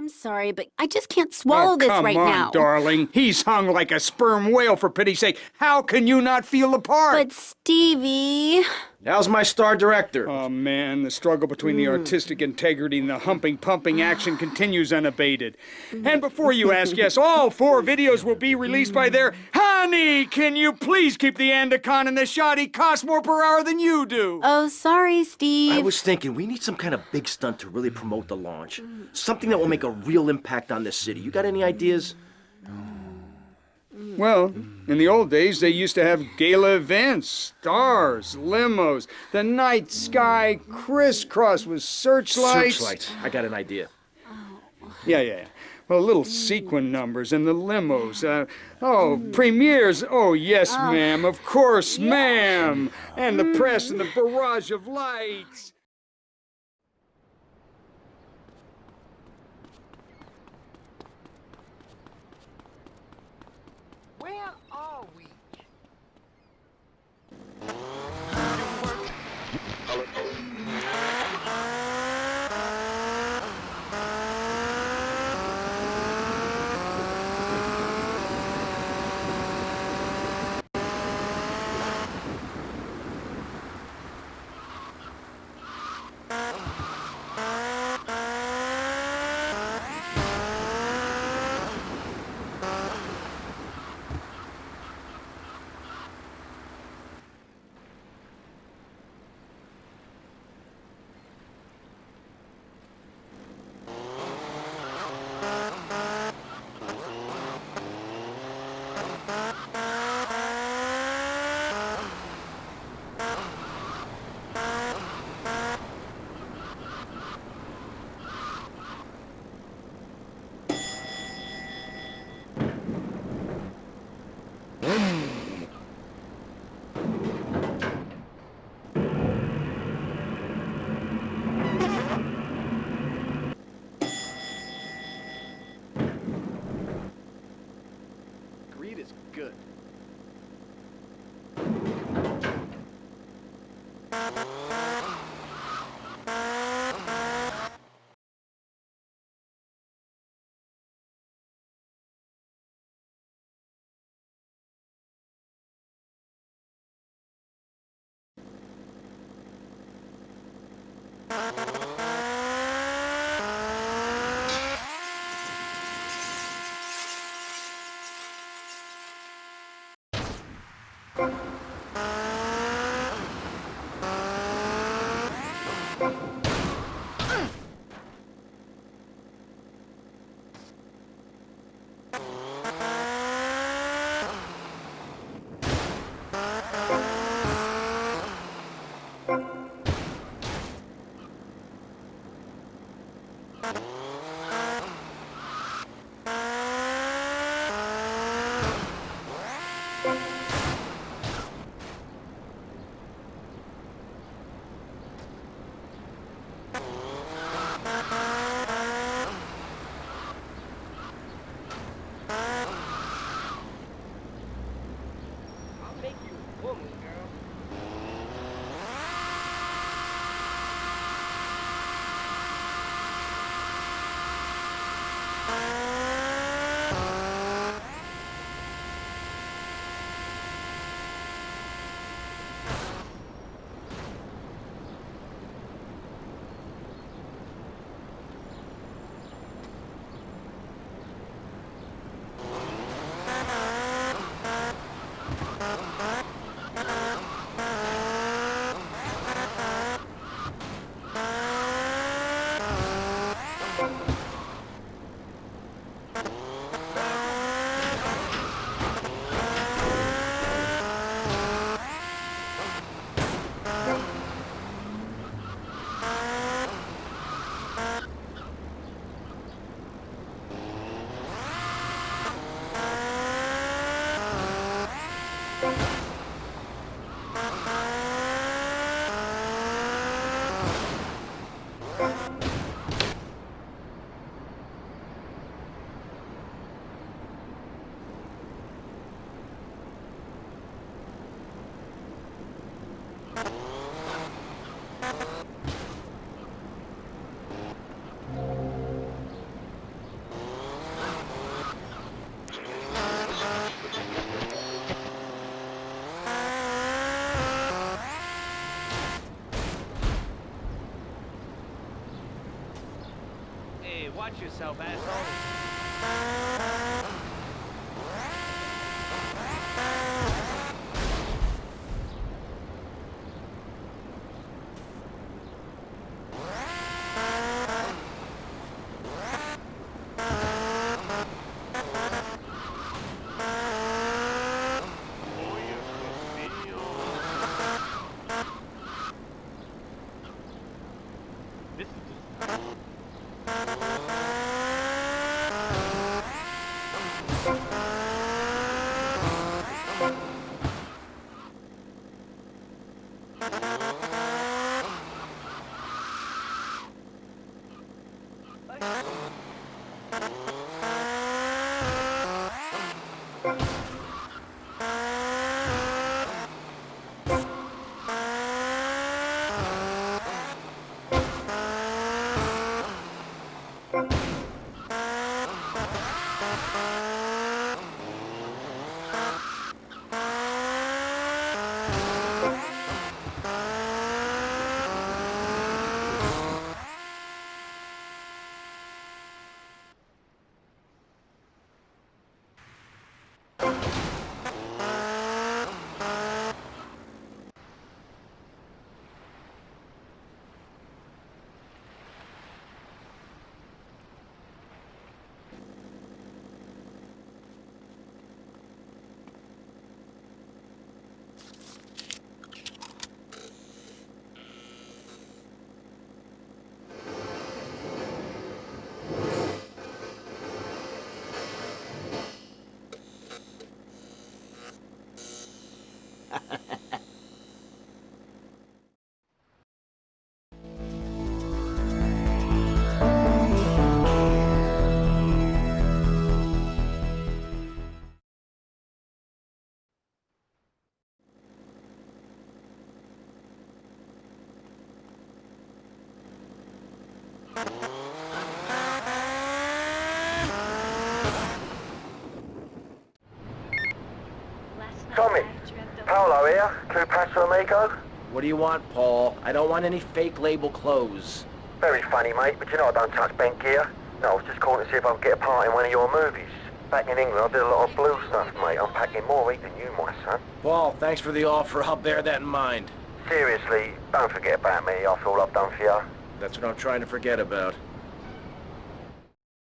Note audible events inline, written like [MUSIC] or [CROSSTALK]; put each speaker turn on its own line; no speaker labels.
I'm sorry, but I just can't oh, swallow
oh,
this
come
right
on,
now.
darling. He's hung like a sperm whale, for pity's sake. How can you not feel the part?
But Stevie,
How's my star director?
Oh, man, the struggle between the hmm. artistic integrity and the humping, pumping action [SIGHS] continues unabated. And before you ask, yes, all four videos will be released by their... Honey, can you please keep the Andacon in the shot? He costs more per hour than you do.
oh sorry, Steve.
I was thinking we need some kind of big stunt to really promote the launch. Something that will make a real impact on this city. You got any ideas?
Well, in the old days, they used to have gala events, stars, limos, the night sky crisscross with searchlights.
Searchlights. I got an idea.
Yeah, yeah, yeah. Well, little sequin numbers and the limos. Uh, oh, premieres. Oh, yes, ma'am. Of course, ma'am. And the press and the barrage of lights.
you you. Watch yourself, asshole.
Bye. Paolo here, Clue Paso Amigo.
What do you want, Paul? I don't want any fake label clothes.
Very funny, mate, but you know I don't touch bank gear. No, I was just calling to see if I could get a part in one of your movies. Back in England, I did a lot of blue stuff, mate. I'm packing more heat than you, my son.
Paul, thanks for the offer. I'll bear that in mind.
Seriously, don't forget about me after all I've done for you.
That's what I'm trying to forget about.